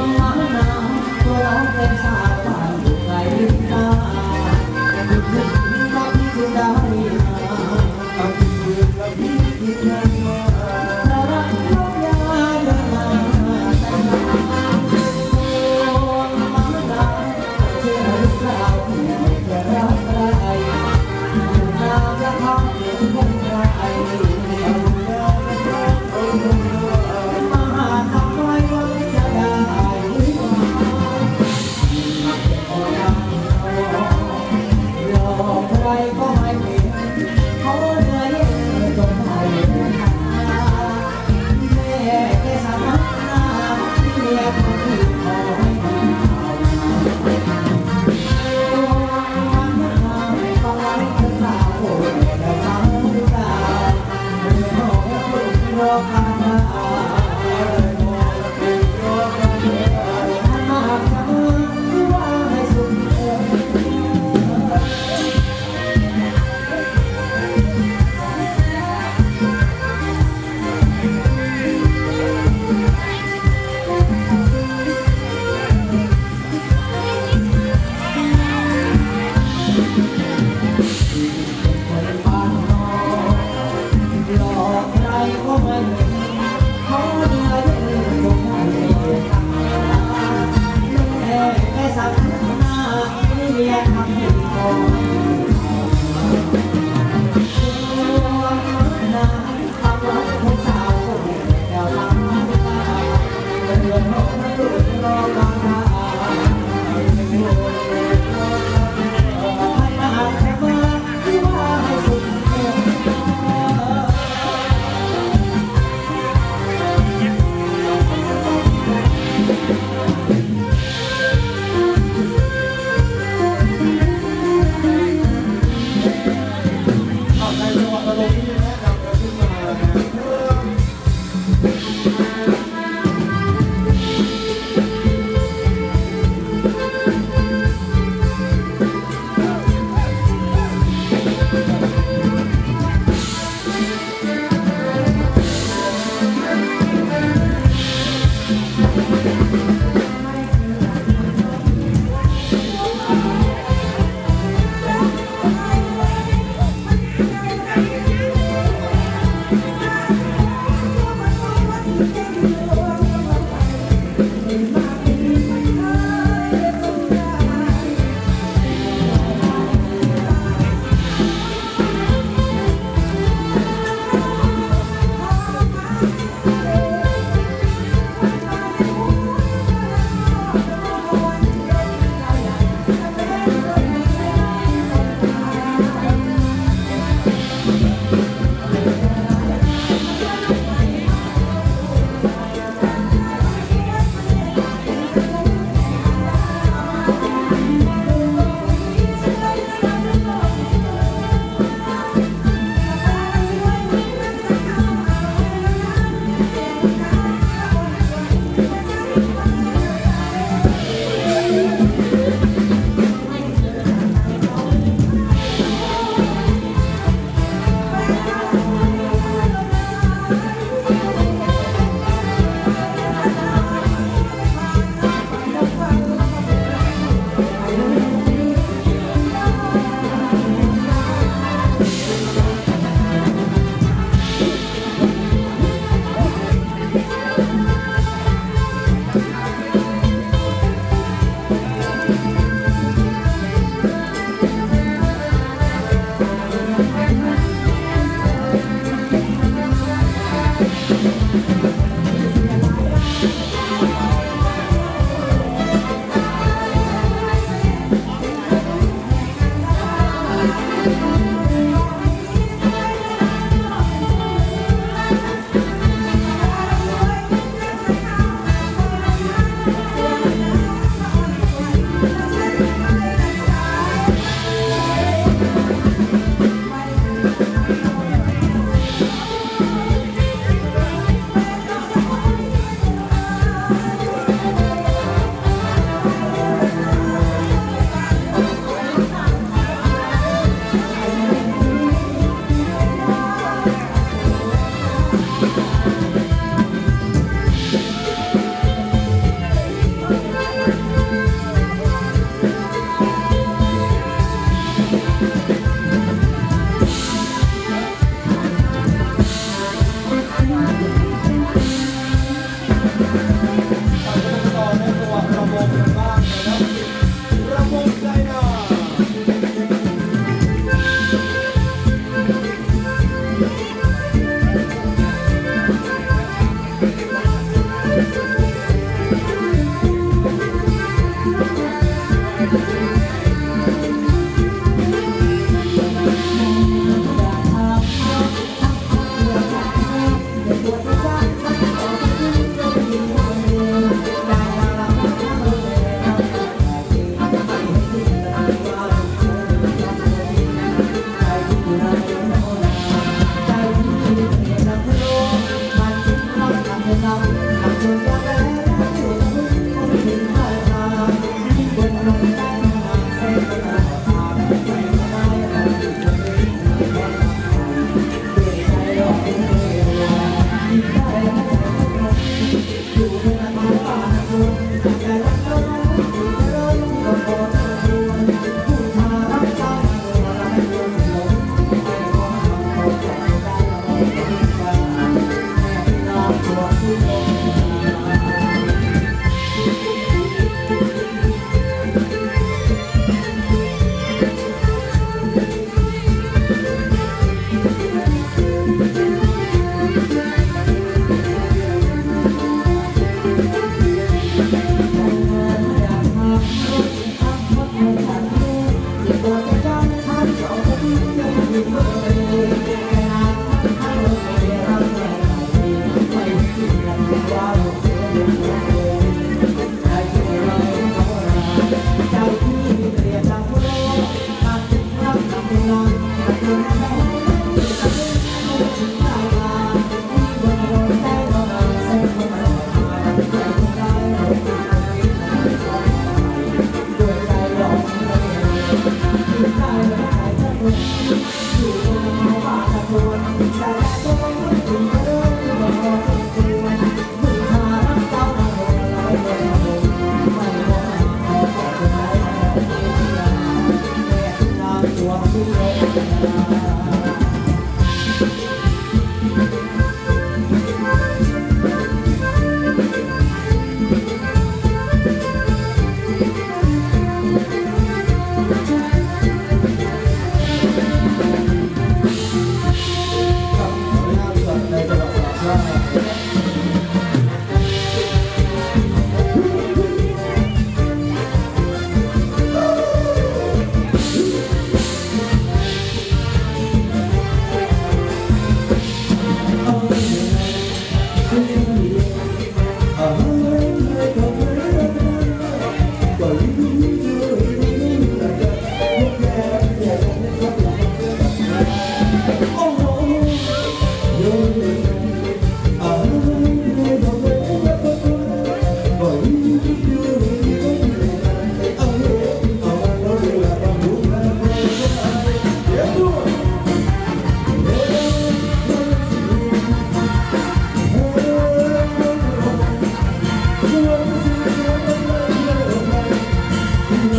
ม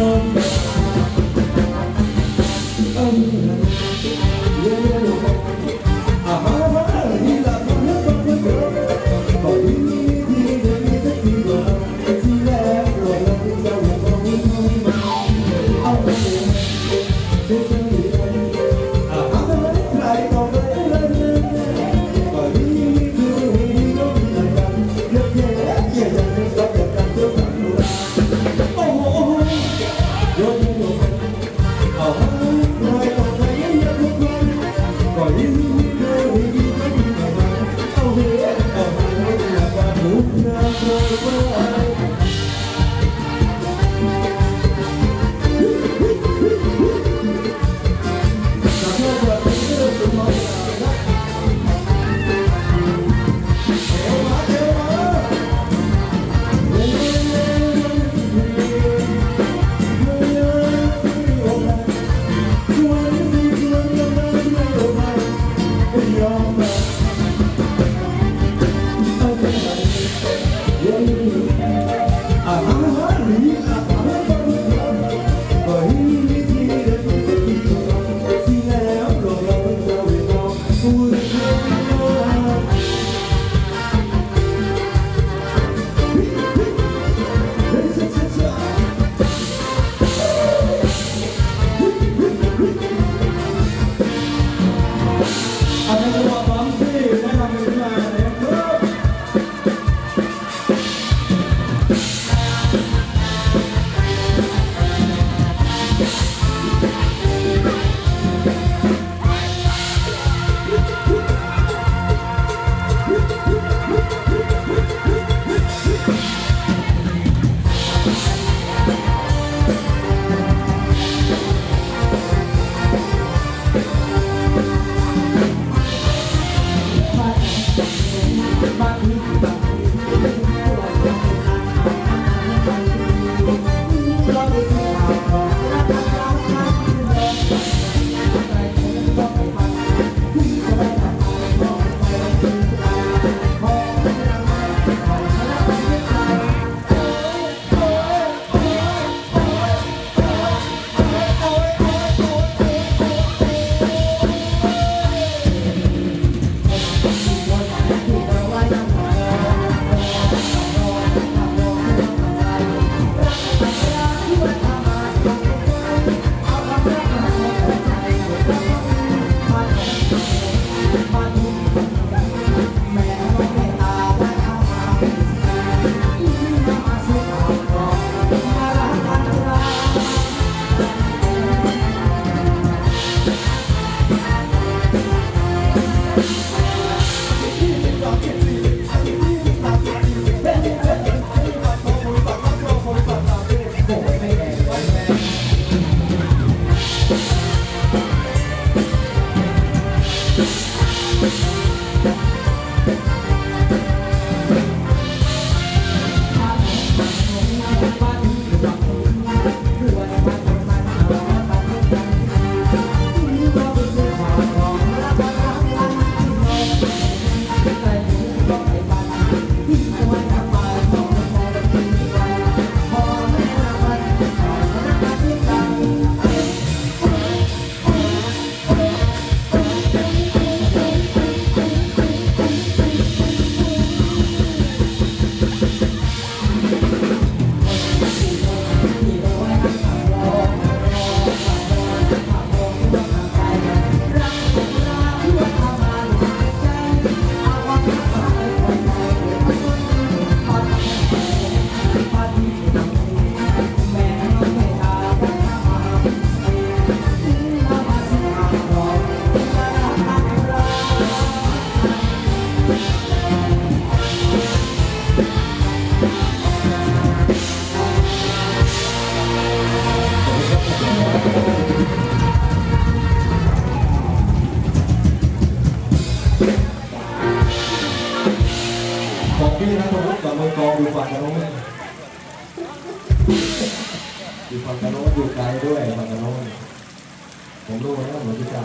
love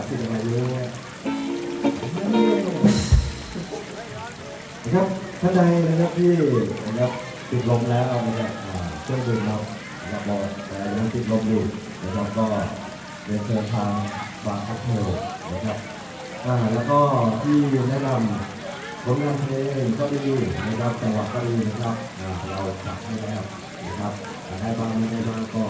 เหมือนที่จ่าที่อะไรรู้เนี่ยนะครับท่านใดนะครับที่นะครับติดลมแล้วนะครับอ่าช่วยดื่มเราเราบอกแต่ยังติดลมอยู่นะครับก็เรียนเชิญทางบาร์คัพเทลนะครับอ่าแล้วก็ที่แนะนำผลงานเพลงก็ดีนะครับจังหวะก็ดีนะครับเราจัดให้แล้วนะครับแต่ได้บ้างไม่ได้บ้างก็